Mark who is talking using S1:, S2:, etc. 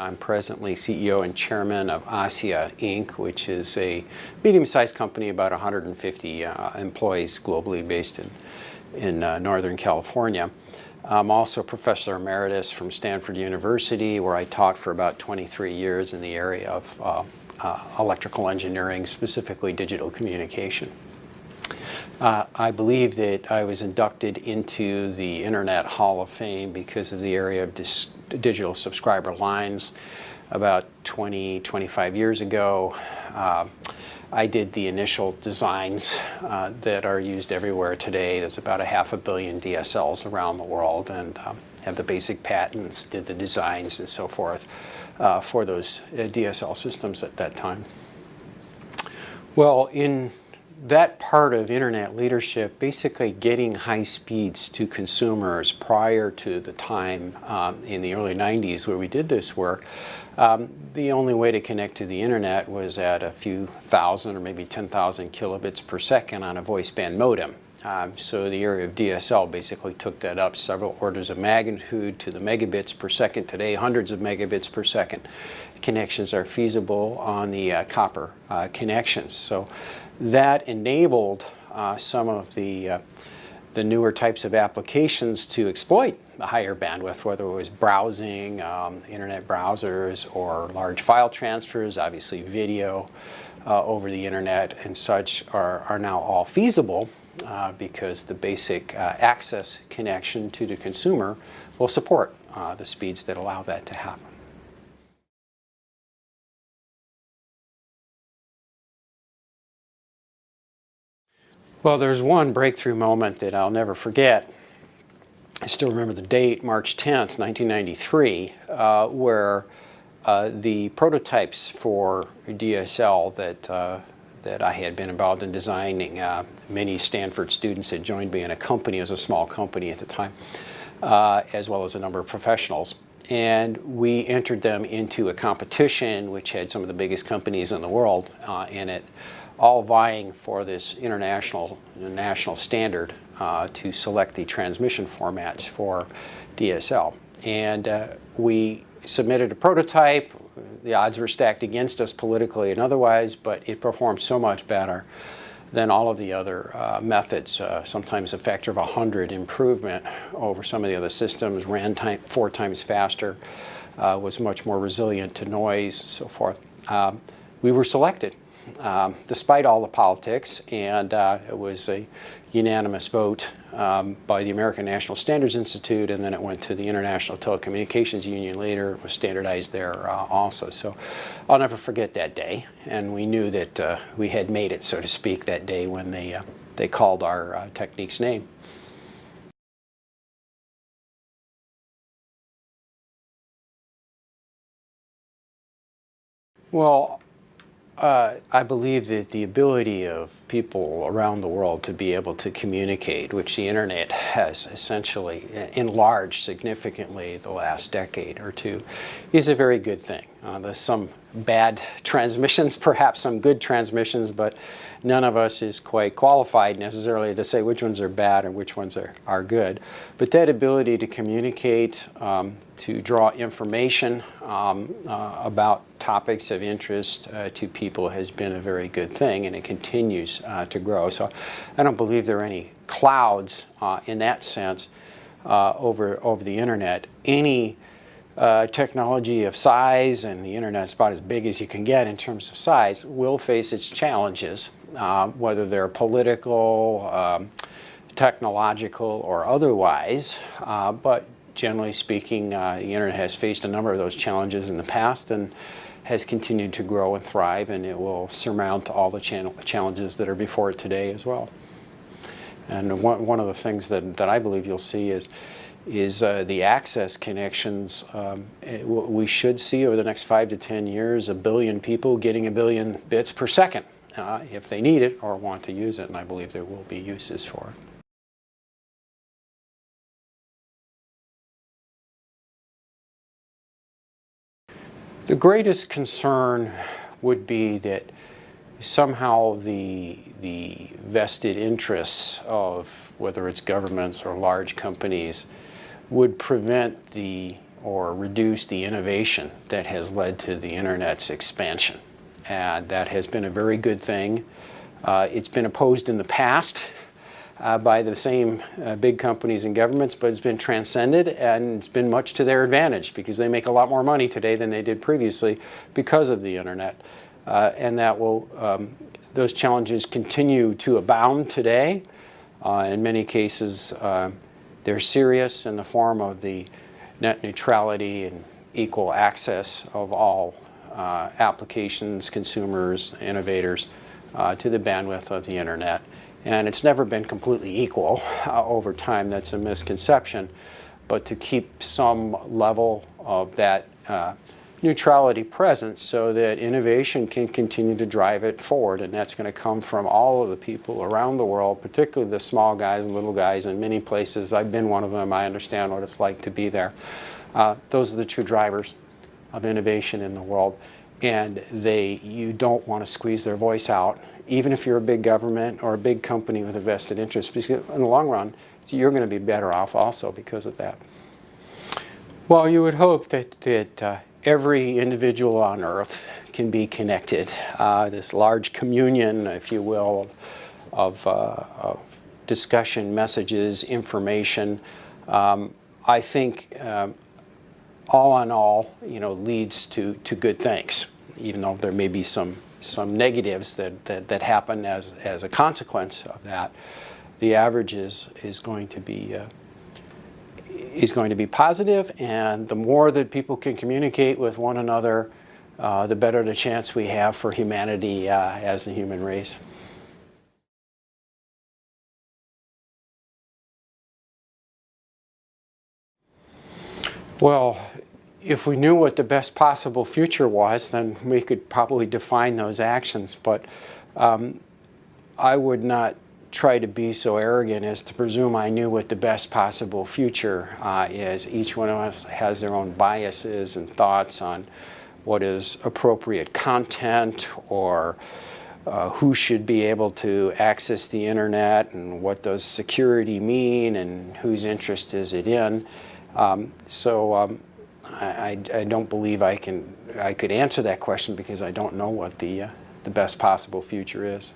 S1: I'm presently CEO and chairman of ASSIA Inc., which is a medium-sized company, about 150 uh, employees globally based in, in uh, Northern California. I'm also professor emeritus from Stanford University, where I taught for about 23 years in the area of uh, uh electrical engineering, specifically digital communication. Uh, I believe that I was inducted into the Internet Hall of Fame because of the area of digital subscriber lines about 20, 25 years ago. Uh, I did the initial designs uh, that are used everywhere today. There's about a half a billion DSLs around the world and um, have the basic patents, did the designs and so forth uh, for those uh, DSL systems at that time. Well, in that part of internet leadership, basically getting high speeds to consumers prior to the time um, in the early 90s where we did this work, um, the only way to connect to the internet was at a few thousand or maybe 10,000 kilobits per second on a voice band modem. Um, so the area of DSL basically took that up several orders of magnitude to the megabits per second. Today, hundreds of megabits per second connections are feasible on the uh, copper uh, connections. So that enabled uh, some of the, uh, the newer types of applications to exploit the higher bandwidth, whether it was browsing, um, internet browsers, or large file transfers, obviously video uh, over the internet and such are, are now all feasible uh, because the basic uh, access connection to the consumer will support uh, the speeds that allow that to happen. Well, there's one breakthrough moment that I'll never forget. I still remember the date, March 10th, 1993, uh, where uh, the prototypes for DSL that, uh, that I had been involved in designing, uh, many Stanford students had joined me in a company, it was a small company at the time, uh, as well as a number of professionals. And we entered them into a competition which had some of the biggest companies in the world uh, in it all vying for this international national standard uh, to select the transmission formats for DSL. And uh, we submitted a prototype. The odds were stacked against us politically and otherwise, but it performed so much better than all of the other uh, methods, uh, sometimes a factor of 100 improvement over some of the other systems, ran time, four times faster, uh, was much more resilient to noise, and so forth. Um, we were selected um, despite all the politics, and uh, it was a unanimous vote um, by the American National Standards Institute, and then it went to the International Telecommunications Union later. It was standardized there uh, also. So I'll never forget that day, and we knew that uh, we had made it, so to speak, that day when they, uh, they called our uh, technique's name. Well, uh, I believe that the ability of people around the world to be able to communicate, which the internet has essentially enlarged significantly the last decade or two, is a very good thing. Uh, there's some bad transmissions, perhaps some good transmissions, but none of us is quite qualified necessarily to say which ones are bad and which ones are, are good. But that ability to communicate, um, to draw information um, uh, about topics of interest uh, to people has been a very good thing and it continues uh, to grow. So I don't believe there are any clouds uh, in that sense uh, over, over the internet. Any uh, technology of size, and the internet is about as big as you can get in terms of size, will face its challenges, uh, whether they're political, um, technological, or otherwise. Uh, but generally speaking, uh, the internet has faced a number of those challenges in the past and has continued to grow and thrive, and it will surmount all the challenges that are before it today as well. And one, one of the things that, that I believe you'll see is is uh, the access connections. Um, it, we should see over the next five to 10 years a billion people getting a billion bits per second uh, if they need it or want to use it, and I believe there will be uses for it. The greatest concern would be that somehow the, the vested interests of whether it's governments or large companies would prevent the or reduce the innovation that has led to the internet's expansion. And that has been a very good thing. Uh, it's been opposed in the past uh, by the same uh, big companies and governments, but it's been transcended and it's been much to their advantage because they make a lot more money today than they did previously because of the internet. Uh, and that will, um, those challenges continue to abound today. Uh, in many cases, uh, they're serious in the form of the net neutrality and equal access of all uh, applications, consumers, innovators uh, to the bandwidth of the internet. And it's never been completely equal uh, over time. That's a misconception. But to keep some level of that uh, neutrality present so that innovation can continue to drive it forward. And that's going to come from all of the people around the world, particularly the small guys and little guys in many places. I've been one of them. I understand what it's like to be there. Uh, those are the true drivers of innovation in the world. And they, you don't want to squeeze their voice out, even if you're a big government or a big company with a vested interest, because in the long run, you're going to be better off also because of that. Well, you would hope that, that uh, every individual on earth can be connected. Uh, this large communion, if you will, of, uh, of discussion, messages, information, um, I think um, all in all, you know, leads to, to good things, even though there may be some, some negatives that, that, that happen as, as a consequence of that. The average is, is going to be uh, is going to be positive, and the more that people can communicate with one another, uh, the better the chance we have for humanity uh, as a human race. Well, if we knew what the best possible future was, then we could probably define those actions. But um, I would not try to be so arrogant as to presume I knew what the best possible future uh, is. Each one of us has their own biases and thoughts on what is appropriate content or uh, who should be able to access the internet and what does security mean and whose interest is it in. Um, so um, I, I, don't believe I can I could answer that question because I don't know what the uh, the best possible future is.